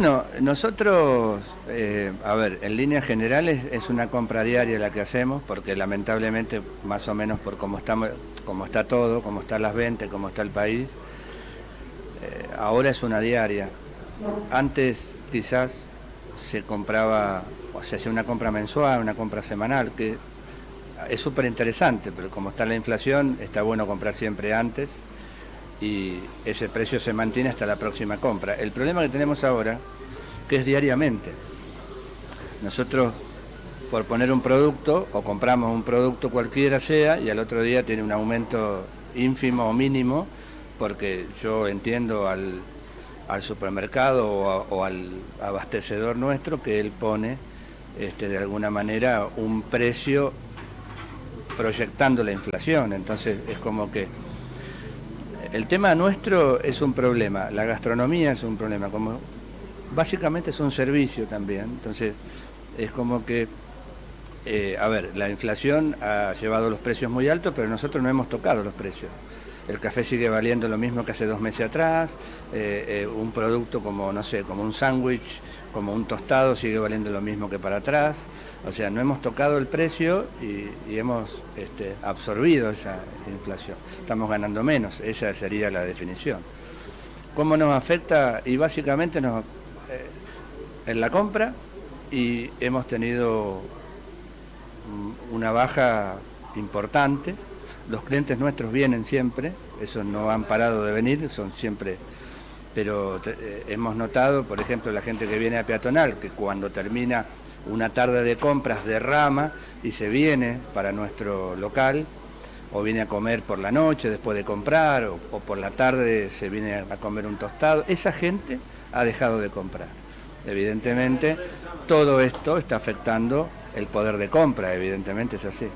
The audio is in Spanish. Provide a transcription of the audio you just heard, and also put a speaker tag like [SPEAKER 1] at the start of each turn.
[SPEAKER 1] Bueno, nosotros, eh, a ver, en líneas generales es una compra diaria la que hacemos, porque lamentablemente, más o menos por cómo, está todo, cómo están las ventas, cómo está el país, eh, ahora es una diaria. Antes quizás se compraba, o se hacía una compra mensual, una compra semanal, que es súper interesante, pero como está la inflación, está bueno comprar siempre antes y ese precio se mantiene hasta la próxima compra. El problema que tenemos ahora, que es diariamente. Nosotros, por poner un producto, o compramos un producto cualquiera sea, y al otro día tiene un aumento ínfimo o mínimo, porque yo entiendo al, supermercado o, al abastecedor nuestro que él pone este, de alguna manera un precio proyectando la inflación. Entonces es como que el tema nuestro es un problema, la gastronomía es un problema, como básicamente es un servicio también, entonces es como que, eh, a ver, la inflación ha llevado los precios muy altos, pero nosotros no hemos tocado los precios. El café sigue valiendo lo mismo que hace dos meses atrás, eh, eh, un producto como, no sé, como un sándwich, como un tostado sigue valiendo lo mismo que para atrás. O sea, no hemos tocado el precio y, hemos este, absorbido esa inflación. Estamos ganando menos, esa sería la definición. ¿Cómo nos afecta? Y básicamente nos, eh, en la compra y hemos tenido una baja importante. Los clientes nuestros vienen siempre, esos no han parado de venir, son siempre pero eh, hemos notado, por ejemplo, la gente que viene a peatonal, que cuando termina una tarde de compras de rama y se viene para nuestro local, o viene a comer por la noche después de comprar, o, por la tarde se viene a comer un tostado, esa gente ha dejado de comprar. Evidentemente, todo esto está afectando el poder de compra, evidentemente es así.